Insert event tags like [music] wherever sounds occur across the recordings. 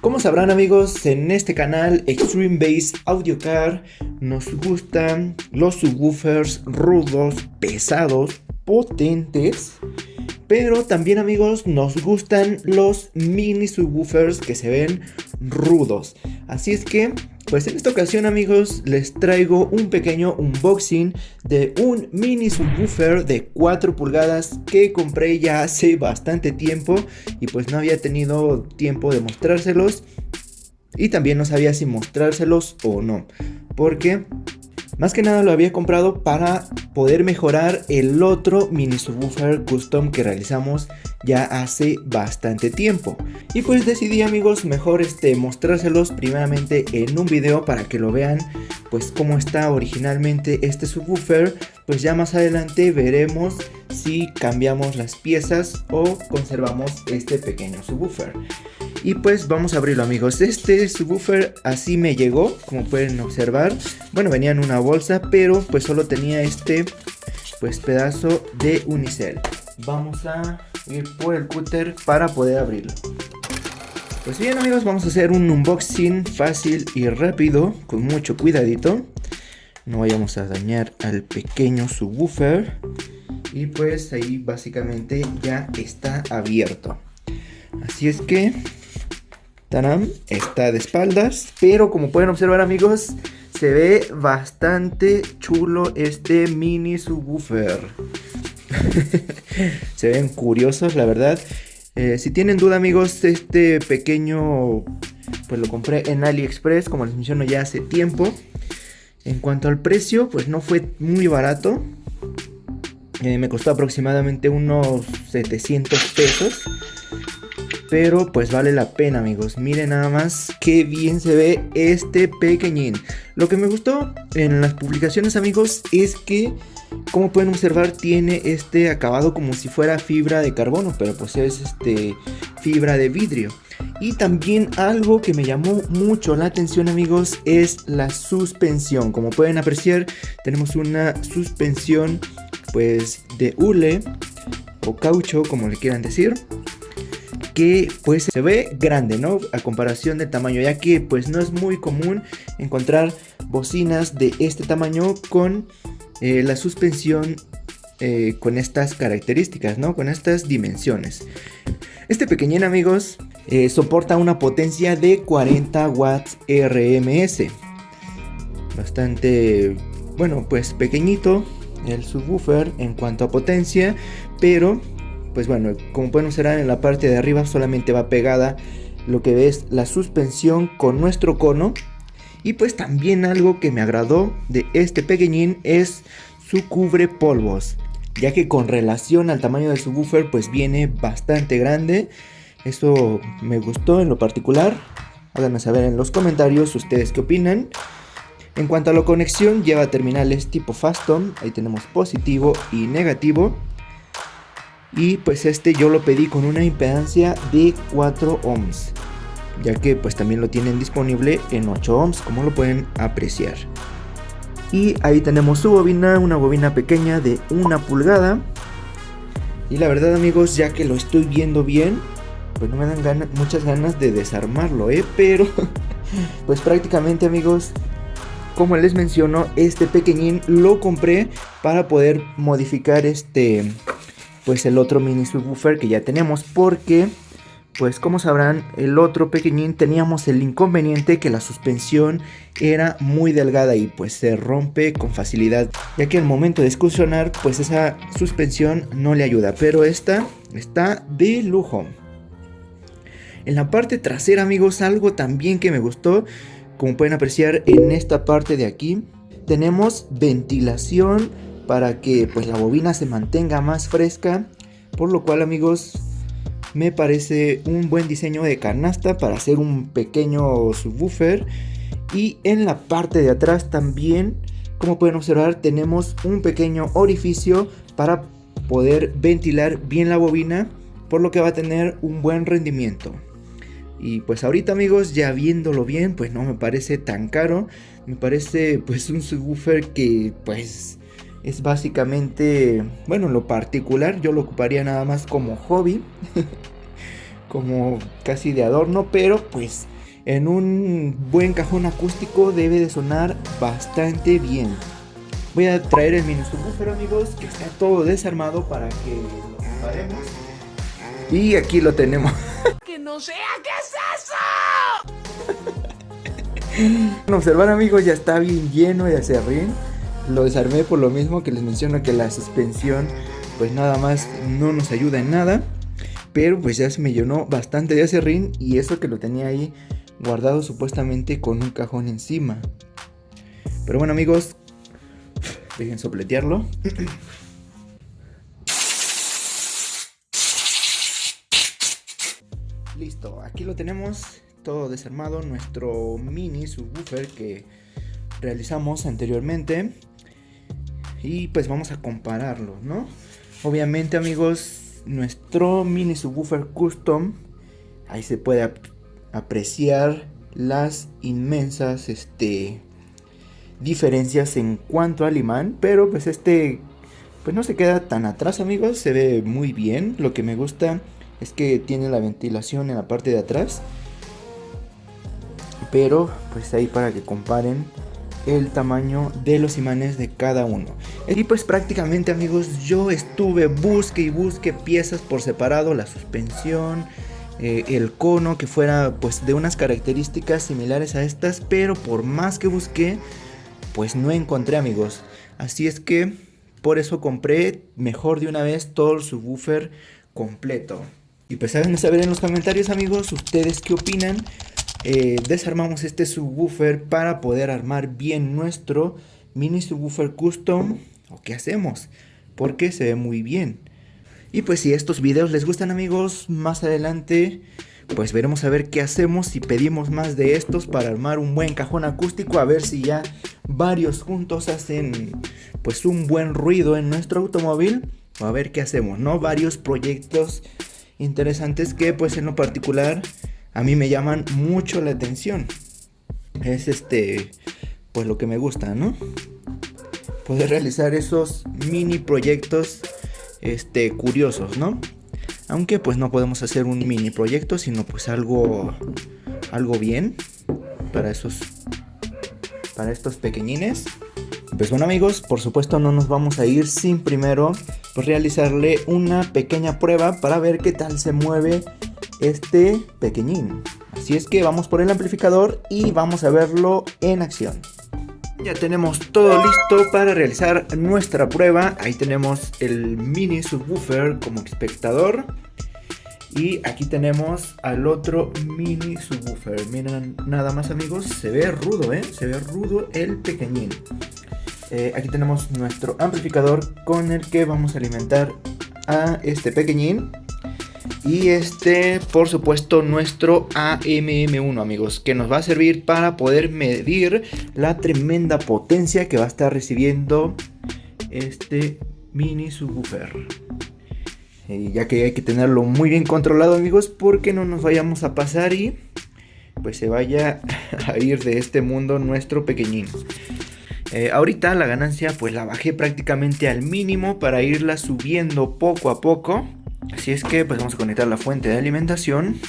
Como sabrán amigos, en este canal Extreme Bass Audio Car nos gustan los subwoofers rudos, pesados, potentes pero también amigos nos gustan los mini subwoofers que se ven rudos. Así es que pues en esta ocasión amigos les traigo un pequeño unboxing de un mini subwoofer de 4 pulgadas que compré ya hace bastante tiempo y pues no había tenido tiempo de mostrárselos y también no sabía si mostrárselos o no porque más que nada lo había comprado para poder mejorar el otro mini subwoofer custom que realizamos ya hace bastante tiempo. Y pues decidí amigos mejor este mostrárselos primeramente en un video para que lo vean pues cómo está originalmente este subwoofer. Pues ya más adelante veremos si cambiamos las piezas o conservamos este pequeño subwoofer. Y pues vamos a abrirlo amigos. Este subwoofer así me llegó, como pueden observar. Bueno, venía en una bolsa, pero pues solo tenía este pues pedazo de unicel. Vamos a ir por el cúter para poder abrirlo. Pues bien amigos, vamos a hacer un unboxing fácil y rápido, con mucho cuidadito. No vayamos a dañar al pequeño subwoofer. Y pues ahí básicamente ya está abierto. Así es que Tanam está de espaldas, pero como pueden observar amigos, se ve bastante chulo este mini subwoofer. [laughs] se ven curiosos, la verdad. Eh, si tienen duda amigos, este pequeño, pues lo compré en AliExpress, como les menciono ya hace tiempo. En cuanto al precio, pues no fue muy barato. Eh, me costó aproximadamente unos 700 pesos. Pero pues vale la pena amigos, miren nada más qué bien se ve este pequeñín. Lo que me gustó en las publicaciones amigos es que como pueden observar tiene este acabado como si fuera fibra de carbono, pero pues es este fibra de vidrio. Y también algo que me llamó mucho la atención amigos es la suspensión. Como pueden apreciar tenemos una suspensión pues de hule o caucho como le quieran decir que pues se ve grande, ¿no? A comparación del tamaño, ya que pues no es muy común encontrar bocinas de este tamaño con eh, la suspensión eh, con estas características, ¿no? Con estas dimensiones. Este pequeñín, amigos, eh, soporta una potencia de 40 watts RMS. Bastante, bueno, pues pequeñito el subwoofer en cuanto a potencia, pero pues bueno, como pueden observar en la parte de arriba solamente va pegada lo que es la suspensión con nuestro cono. Y pues también algo que me agradó de este pequeñín es su cubre polvos. Ya que con relación al tamaño del subwoofer pues viene bastante grande. Eso me gustó en lo particular. Háganme saber en los comentarios ustedes qué opinan. En cuanto a la conexión lleva terminales tipo Faston. Ahí tenemos positivo y negativo y pues este yo lo pedí con una impedancia de 4 ohms ya que pues también lo tienen disponible en 8 ohms como lo pueden apreciar. Y ahí tenemos su bobina una bobina pequeña de una pulgada. Y la verdad amigos ya que lo estoy viendo bien pues no me dan muchas ganas de desarmarlo eh pero [laughs] pues prácticamente amigos como les menciono este pequeñín lo compré para poder modificar este pues el otro mini subwoofer que ya tenemos porque pues como sabrán el otro pequeñín teníamos el inconveniente que la suspensión era muy delgada y pues se rompe con facilidad ya que al momento de excursionar pues esa suspensión no le ayuda pero esta está de lujo. En la parte trasera amigos algo también que me gustó como pueden apreciar en esta parte de aquí tenemos ventilación para que pues la bobina se mantenga más fresca por lo cual amigos me parece un buen diseño de canasta para hacer un pequeño subwoofer. Y en la parte de atrás también como pueden observar tenemos un pequeño orificio para poder ventilar bien la bobina por lo que va a tener un buen rendimiento. Y pues ahorita amigos ya viéndolo bien pues no me parece tan caro. Me parece pues un subwoofer que pues es básicamente, bueno, lo particular yo lo ocuparía nada más como hobby. [laughs] como casi de adorno, pero pues en un buen cajón acústico debe de sonar bastante bien. Voy a traer el mini subwoofer amigos, que está todo desarmado para que lo. Y aquí lo tenemos. [laughs] ¡Que no sea qué es eso! [laughs] Observar amigos, ya está bien lleno de acerrín. Lo desarmé por lo mismo que les menciono que la suspensión pues nada más no nos ayuda en nada. Pero pues ya se me llenó bastante de acerrín y eso que lo tenía ahí guardado supuestamente con un cajón encima. Pero bueno amigos, dejen sopletearlo. [sniffs] Listo, aquí lo tenemos todo desarmado, nuestro mini subwoofer que realizamos anteriormente. Y pues vamos a compararlo, ¿no? Obviamente amigos, nuestro mini subwoofer custom, ahí se puede apreciar las inmensas este, diferencias en cuanto al imán, pero pues este pues no se queda tan atrás amigos, se ve muy bien, lo que me gusta es que tiene la ventilación en la parte de atrás, pero pues ahí para que comparen el tamaño de los imanes de cada uno. Y pues prácticamente amigos yo estuve busque y busque piezas por separado, la suspensión, eh, el cono que fuera pues de unas características similares a estas, pero por más que busqué, pues no encontré amigos. Así es que por eso compré mejor de una vez todo el subwoofer completo. Y pues háganme saber en los comentarios amigos ustedes qué opinan. Eh, desarmamos este subwoofer para poder armar bien nuestro mini subwoofer custom. ¿O qué hacemos? Porque se ve muy bien. Y pues si estos videos les gustan amigos, más adelante pues veremos a ver qué hacemos si pedimos más de estos para armar un buen cajón acústico, a ver si ya varios juntos hacen pues un buen ruido en nuestro automóvil, o a ver qué hacemos, ¿no? Varios proyectos interesantes que pues en lo particular a mí me llaman mucho la atención. Es este pues lo que me gusta, ¿no? Poder realizar esos mini proyectos este, curiosos, ¿no? Aunque pues no podemos hacer un mini proyecto, sino pues algo, algo bien para esos, para estos pequeñines. Pues bueno amigos, por supuesto no nos vamos a ir sin primero pues, realizarle una pequeña prueba para ver qué tal se mueve este pequeñín. Así es que vamos por el amplificador y vamos a verlo en acción. Ya tenemos todo listo para realizar nuestra prueba. Ahí tenemos el mini subwoofer como espectador. Y aquí tenemos al otro mini subwoofer. Miren nada más amigos, se ve rudo, ¿eh? Se ve rudo el pequeñín. Eh, aquí tenemos nuestro amplificador con el que vamos a alimentar a este pequeñín. Y este, por supuesto, nuestro AMM1, amigos, que nos va a servir para poder medir la tremenda potencia que va a estar recibiendo este mini subwoofer. Ya que hay que tenerlo muy bien controlado, amigos, porque no nos vayamos a pasar y pues se vaya [laughs] a ir de este mundo nuestro pequeñín. Eh, ahorita la ganancia pues la bajé prácticamente al mínimo para irla subiendo poco a poco. Así es que pues vamos a conectar la fuente de alimentación.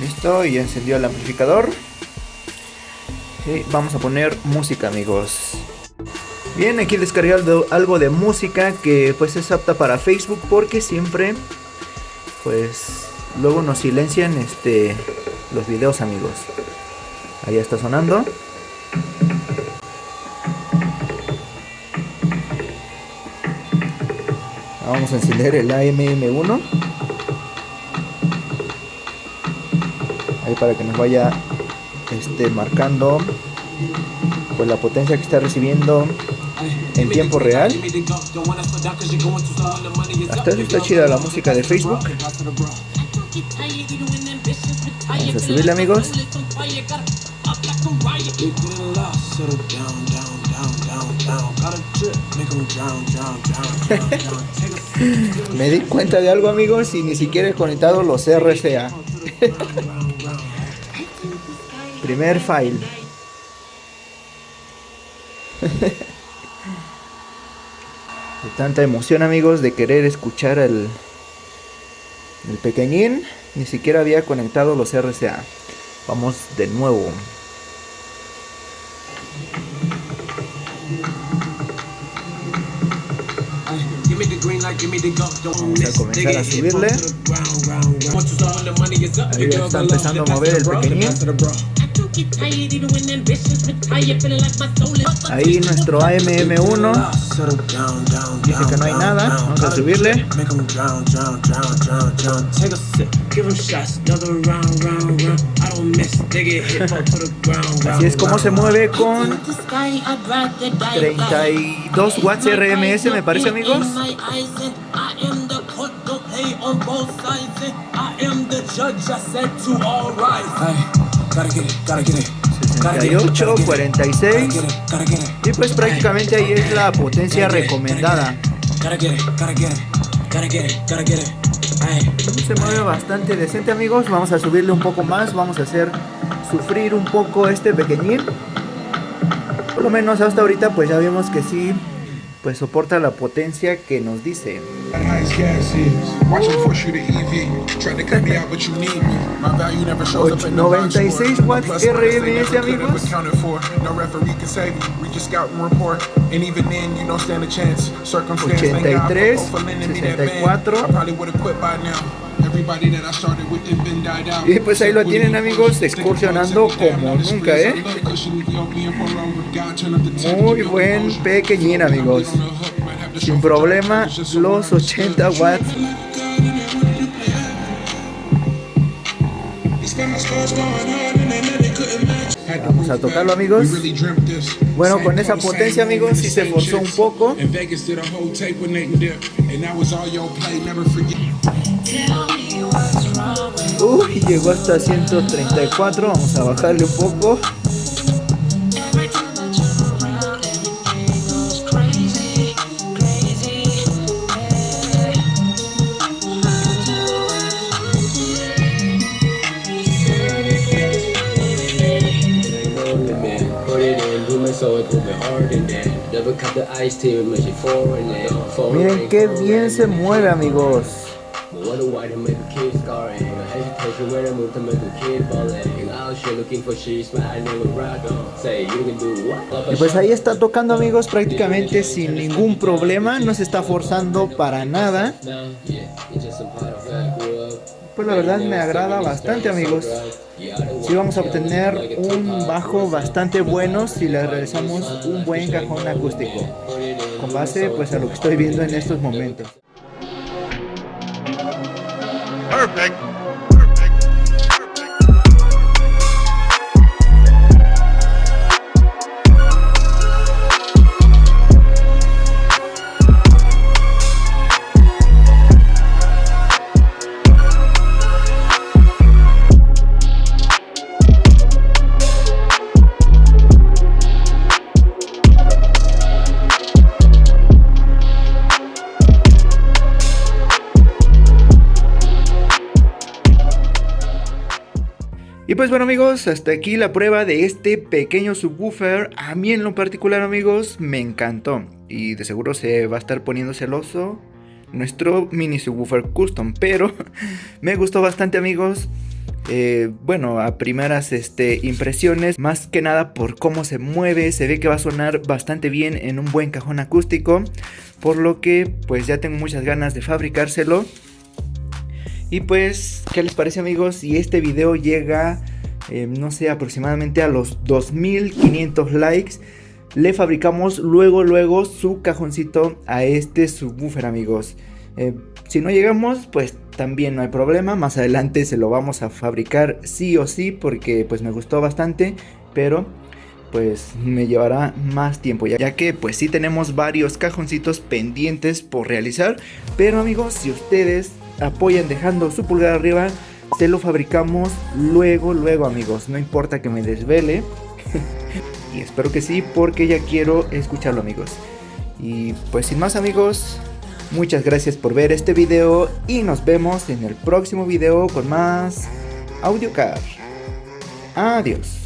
Listo, y encendió el amplificador. Y vamos a poner música amigos. Bien, aquí descargué algo de música que pues es apta para Facebook porque siempre pues luego nos silencian este los videos amigos. Ahí está sonando. Vamos a encender el AMM1. Ahí para que nos vaya este, marcando pues la potencia que está recibiendo en tiempo real. Hasta está chida la música de Facebook. Vamos a subirle amigos. [laughs] Me di cuenta de algo amigos y ni siquiera he conectado los RCA. [laughs] Primer file. [laughs] de tanta emoción amigos de querer escuchar el, El pequeñín ni siquiera había conectado los RCA. Vamos de nuevo. Vamos a comenzar a subirle. Ahí está empezando a mover el pequeñín. Ahí nuestro AMM1 dice que no hay nada. Vamos a subirle. Así es como se mueve con 32 watts RMS, me parece, amigos. 68, 46 y pues prácticamente ahí es la potencia recomendada. se mueve bastante decente amigos. Vamos a subirle un poco más vamos a hacer sufrir un poco este pequeñín. Por lo menos hasta ahorita pues ya vimos que sí pues soporta la potencia que nos dice. 96 watts RMS amigos. 83, 64. Y pues ahí lo tienen amigos, excursionando como nunca, ¿eh? Muy buen pequeñín amigos. Sin problema, los 80 watts. Vamos a tocarlo amigos Bueno con esa potencia amigos Si se forzó un poco Uy, llegó hasta 134. Vamos a bajarle un poco. Miren qué bien se mueve amigos. Y pues ahí está tocando amigos prácticamente sin ningún problema, no se está forzando para nada. Pues la verdad me agrada bastante amigos. Si vamos a obtener un bajo bastante bueno si le realizamos un buen cajón acústico. Con base pues a lo que estoy viendo en estos momentos. Perfect. Y pues bueno amigos, hasta aquí la prueba de este pequeño subwoofer. A mí en lo particular amigos, me encantó. Y de seguro se va a estar poniendo celoso nuestro mini subwoofer custom. Pero [laughs] me gustó bastante amigos. Eh, bueno, a primeras este, impresiones, más que nada por cómo se mueve, se ve que va a sonar bastante bien en un buen cajón acústico, por lo que pues ya tengo muchas ganas de fabricárselo. Y pues, ¿qué les parece amigos? Si este video llega, eh, no sé, aproximadamente a los 2500 likes, le fabricamos luego, luego su cajoncito a este subwoofer amigos. Eh, si no llegamos, pues también no hay problema, más adelante se lo vamos a fabricar sí o sí porque pues me gustó bastante, pero pues me llevará más tiempo ya que pues sí tenemos varios cajoncitos pendientes por realizar, pero amigos si ustedes apoyan dejando su pulgar arriba, se lo fabricamos luego, luego amigos. No importa que me desvele. [laughs] y espero que sí, porque ya quiero escucharlo amigos. Y pues sin más amigos, muchas gracias por ver este video y nos vemos en el próximo video con más AudioCar. Adiós.